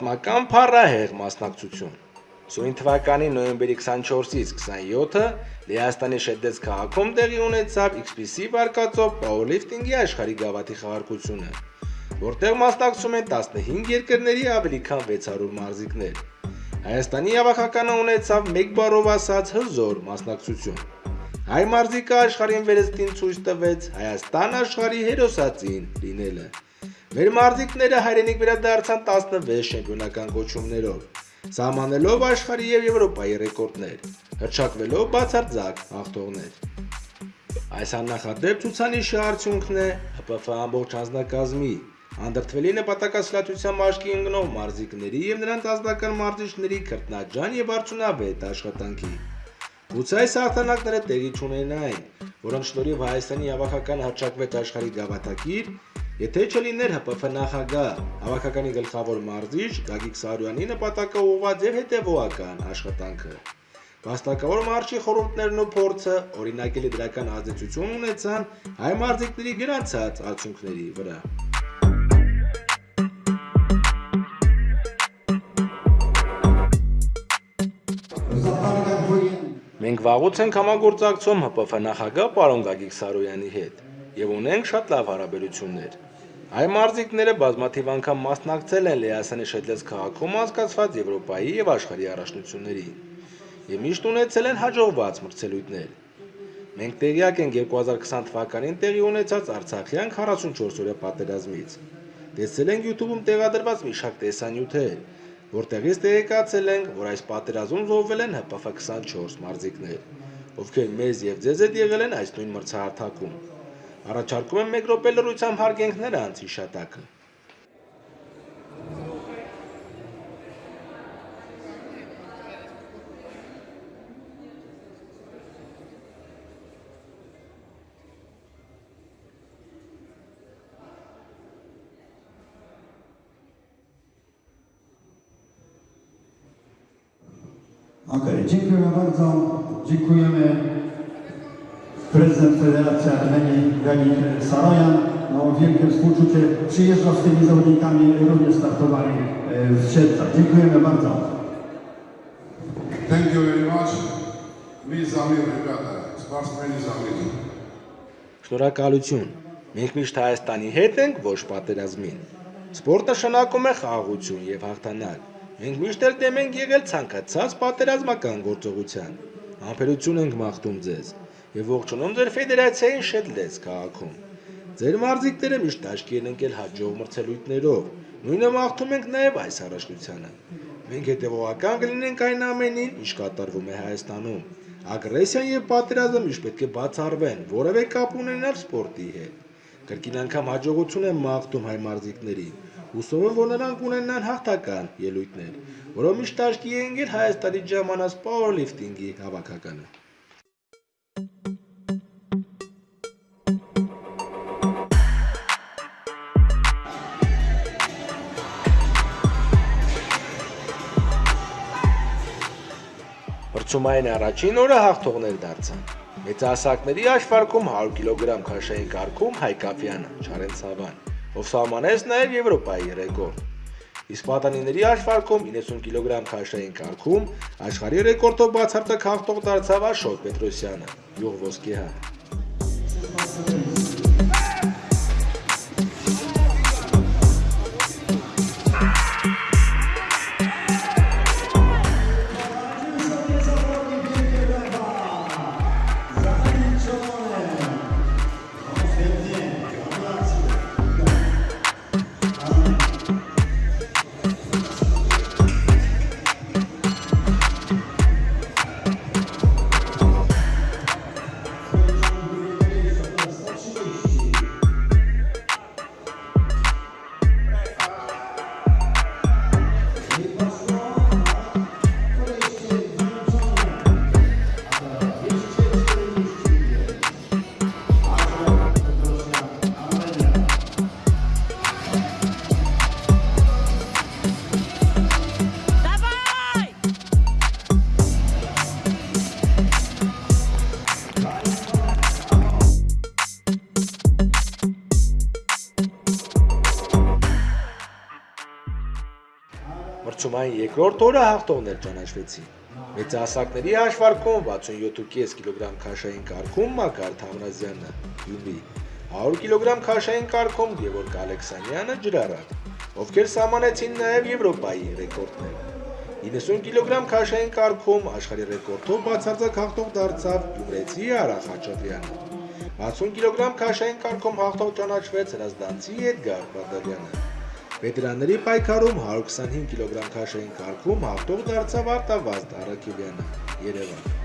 պատմական փառահեղ մասնակցություն։ Սույն թվականի նոյեմբերի 24-ից 27-ը Լեհաստանի Շեդեց քաղաքում տեղի ունեցավ XPC վարկածով powerlifting-ի աշխարհի գավաթի խաղարկությունը, որտեղ մասնակցում են 15 երկրների ավելի քան 600 մարզիկներ։ Հայաստանի ավակականը ունեցավ 1 բառով ասած հզոր մասնակցություն։ Հայ մարզիկը աշխարհին վերստին ցույց տվեց Հայաստան աշխարհի հերոսածին լինելը։ Մեր մարզիկները հայրենիք վերադարձան 16 շեմպիոնական կոչումներով, սահմանելով աշխարհի եւ Եվրոպայի ռեկորդներ, հրճակվելով բացարձակ հաղթողներ։ Այս աննախադեպ ցուցանիշի արդյունքն է ՀՊՖ ամբողջ անձնակազմի անդրթվելի նպատակասլացության մաշկի ընկնող մարզիկների եւ նրանց ազգական մարզիչների քրտնաջան եւ արդյունավետ աշխատանքի։ Գուցե այս հաղթանակները տեղի չունենային, որոնց շնորհիվ Հայաստանի ավակական հրճակվեց աշխարհի գավաթակիր, եթե չլիներ ՀՊՖ նախագահ, ավակականի գլխավոր մարզիչ Գագիկ Սարոյանի նպատակը ուղղված եւ հետեւողական աշխատանքը։ Վաստակավոր մարշի խորհուրդներն ու փորձը օրինակելի դրական ազդեցություն ունեցան հայ մարզիկների գրանցած արդյունքների վրա։ Մենք վաղուց ենք համագործակցում ՀՊՖ նախագահ պարոն Գագիկ Սարոյանի հետ եւ ունենք շատ լավ հարաբերություններ։ Այ մարզիկները բազմաթիվ անգամ մասնակցել են Լեհասանի Շեդլես քաղաքում անցկացված Եվրոպայի եւ աշխարհի առաջնությունների եւ միշտ ունեցել են հաջողված մրցելույթներ։ Մենք տեղյակ ենք 2020 թվականին տեղի ունեցած Արցախյան 44 օրյա պատերազմից։ Տեսել ենք YouTube-ում տեղադրված մի շարք տեսանյութեր, որտեղից տեղեկացել ենք, որ այս պատերազմում զոհվել են ՀՊՖ 24 մարզիկներ, ովքեր մեզ եւ ձեզ հետ եղել են այս նույն մրցահարթակում։ Առաջարկում եմ մեկ րոպե լրությամբ հարգենք նրանց հիշատակը։ Okej, dziękujemy bardzo. Dziękujemy Prezydent Federacji Armenii Ganik Sarojan. No, wielkie współczucie przyjeżdża z tymi zawodnikami, również startowali e, w Siedlcach. Dziękujemy bardzo. Thank you very much. Մի զամիր ռեգատա, սպարսմենի զամիր։ Շնորհակալություն։ Մենք միշտ Հայաստանի հետ ենք, ոչ պատերազմին։ Սպորտը շնակում է խաղաղություն եւ հաղթանակ։ Մենք միշտ էլ դեմ ենք եղել ցանկացած պատերազմական գործողության։ Համբերություն ենք մաղթում ձեզ եւ ողջունում ձեր ֆեդերացիային Շեդլես քաղաքում։ Ձեր մարզիկները միշտ աչքի են ընկել հաջող մրցելույթներով։ Նույնը մաղթում ենք նաեւ այս առաջնությանը։ Մենք հետևողական կլինենք այն ամենին, ինչ կատարվում է Հայաստանում։ Ագրեսիան եւ պատերազմը միշտ պետք է բացառվեն, որևէ կապ ունենալ սպորտի հետ։ Կրկին անգամ հաջողություն եմ մաղթում հայ մարզիկներին։ Հուսով եմ, որ նրանք ունենան հաղթական ելույթներ, որով միշտ աչքի է ընկել Հայաստանի ժամանած powerlifting-ի հավաքականը։ Հրցումային առաջին օրը հաղթողներ դարձան։ Մեծահասակների աշվարկում 100 կիլոգրամ քաշային կարգում Հայկապյանը, Չարեն Սավան, ով սահմանեց նաև Եվրոպայի ռեկորդ։ Իսկ պատանիների աշվարկում 90 կիլոգրամ քաշային կարգում աշխարհի ռեկորդով բացարձակ հաղթող դարձավ Աշոտ Պետրոսյանը, յուղ ոսկեհար։ երկրորդ օրը հաղթողներ ճանաչվեցին։ Մեծահասակների հաշվարկում 67.5 կիլոգրամ քաշային կարգում Մակար Թամրազյանը Գյումրի, 100 կիլոգրամ քաշային կարգում Գևորգ Ալեքսանյանը Ջրարատ, ովքեր սահմանեցին նաև Եվրոպայի ռեկորդներ։ 90 կիլոգրամ քաշային կարգում աշխարհի ռեկորդով բացարձակ հաղթող դարձավ Գյումրեցի Արա Խաչատրյանը։ 60 կիլոգրամ քաշային կարգում հաղթող ճանաչվեց Հրազդանցի Էդգար Բադալյանը։ Վետերանների պայքարում 125 կիլոգրամ քաշային կարգում հաղթող դարձավ Արտավազդ Արաքելյանը։ Երևան։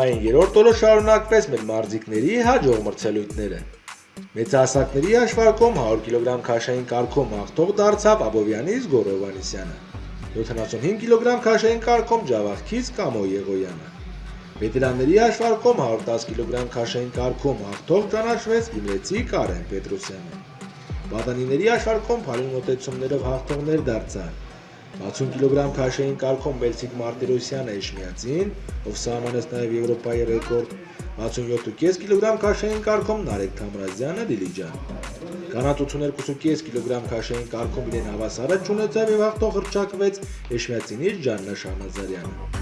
Մրցումային երրորդ օրը շարունակվեց մեր մարզիկների հաջող մրցելույթները։ Մեծահասակների հաշվարկում 100 կիլոգրամ քաշային կարգում հաղթող դարձավ Աբովյանից Գորով Անիսյանը։ 75 կիլոգրամ քաշային կարգում Ջավախքից Կամո Եղոյանը։ Վետերանների հաշվարկում 110 կիլոգրամ քաշային կարգում հաղթող ճանաչվեց Գյումրեցի Կարեն Պետրոսյանը։ Բադանիների հաշվարկում փալին մոտեցումներով հաղթողներ դարձան 60 կիլոգրամ քաշային կարգում Մելցիկ Մարտիրոսյանը Էշմիածին, ով սահմանեց նաև Եվրոպայի ռեկորդ, 67.5 կիլոգրամ քաշային կարգում Նարեկ Թամրազյանը Դիլիջան։ Կանանց 82.5 կիլոգրամ քաշային կարգում իրեն հավասարը ճանաչավ եւ հաղթող հրճակվեց Էշմիածինից Ջաննա Շահնազարյանը։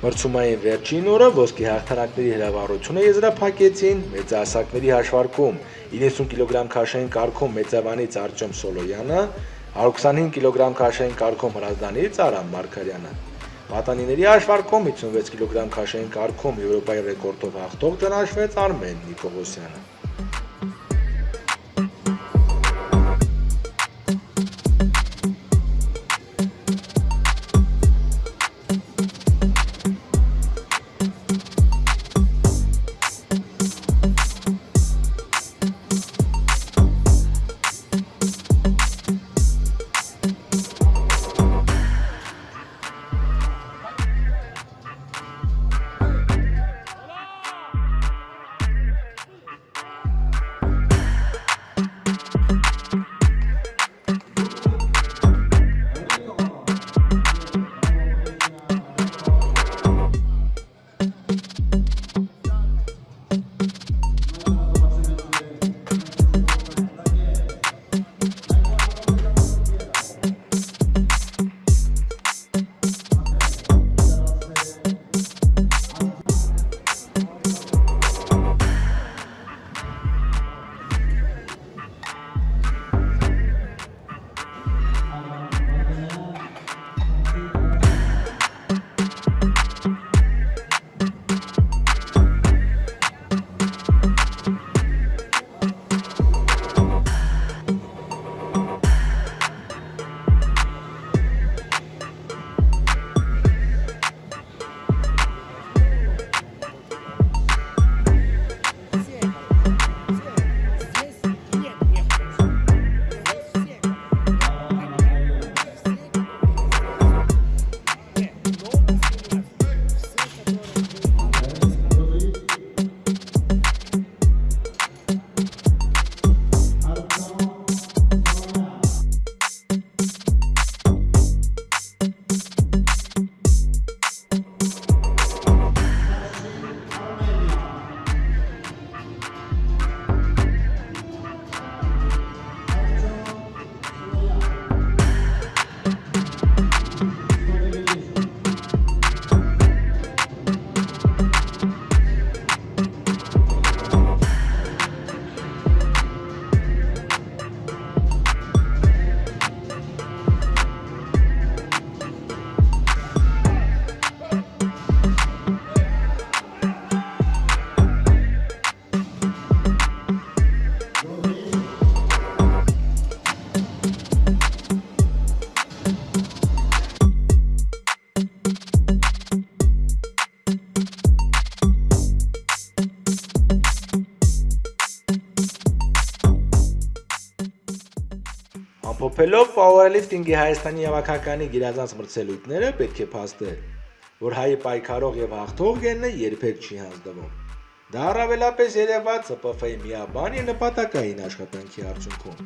Մրցումային վերջին օրը ոսկի հաղթանակների հրավառությունը եզրափակեցին մեծահասակների հաշվարկում 90 կիլոգրամ քաշային կարգում մեծավանից Արտյոմ Սոլոյանը, 125 կիլոգրամ քաշային կարգում Հրազդանից Արամ Մարկարյանը։ Պատանիների հաշվարկում 56 կիլոգրամ քաշային կարգում Եվրոպայի ռեկորդով հաղթող ճանաչվեց Արմեն Նիկողոսյանը։ Ամփոփելով powerlifting-ի Հայաստանի հավաքականի գիրազանց մրցելույթները պետք է փաստել, որ հայը պայքարող եւ հաղթող գենը երբեք չի հանձնվում։ Դա առավելապես երևաց ՀՊՖ-ի միաբանի նպատակային աշխատանքի արդյունքում։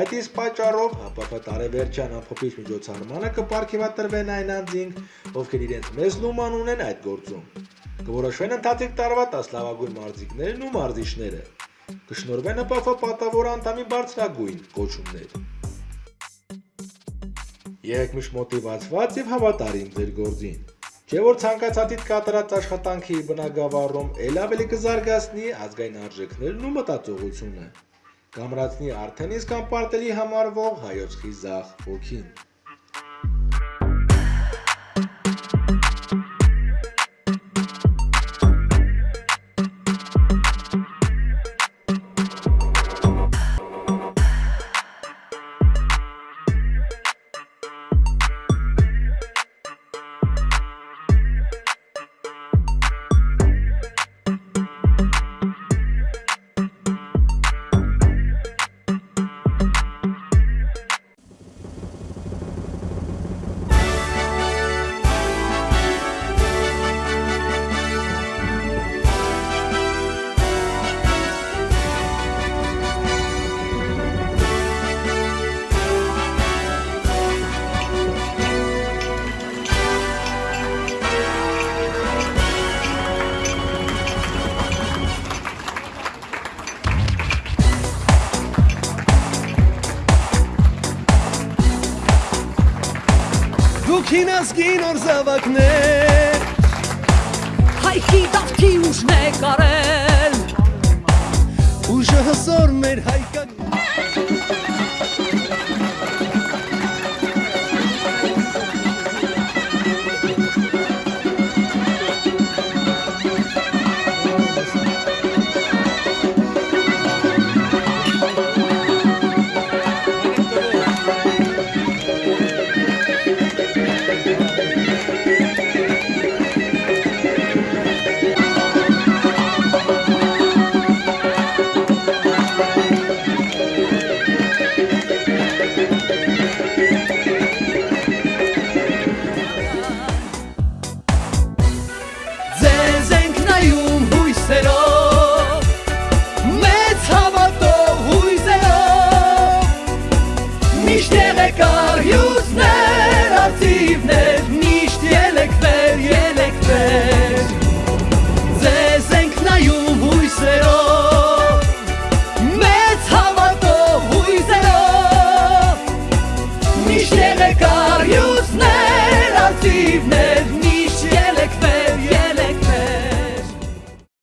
Այդ իսկ պատճառով ՀՊՖ տարեվերջյան ամփոփիչ միջոցառմանը կպարգևատրվեն այն անձինք, ովքեր իրենց մեծ լուման ունեն այդ գործում։ Կորոշվեն ընթացիկ տարվա 10 լավագույն մարզիկներն ու մարզիչները։ Կշնորհվեն ՀՊՖ պատավոր անդամի բարձրագույն կոչումներ։ Եղեք միշտ մոտիվացված եւ հավատարիմ ձեր գործին։ Չէ որ ցանկացածիդ կատարած աշխատանքի բնագավառում ել ավելի կզարգացնի ազգային արժեքներն ու մտածողությունը։ Կամրացնի արդեն իսկ անպարտելի համարվող հայոց խիզախ ոգին։ ազգի նոր զավակներ Հայքի դավքի ուժն է կարել